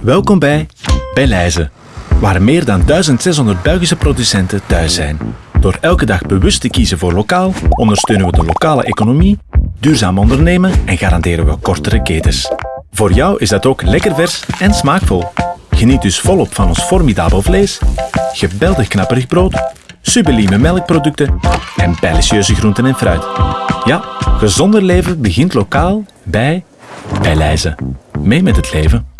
Welkom bij Bij waar meer dan 1600 Belgische producenten thuis zijn. Door elke dag bewust te kiezen voor lokaal, ondersteunen we de lokale economie, duurzaam ondernemen en garanderen we kortere ketens. Voor jou is dat ook lekker vers en smaakvol. Geniet dus volop van ons formidabel vlees, geweldig knapperig brood, sublieme melkproducten en delicieuze groenten en fruit. Ja, gezonder leven begint lokaal bij Bij Mee met het leven.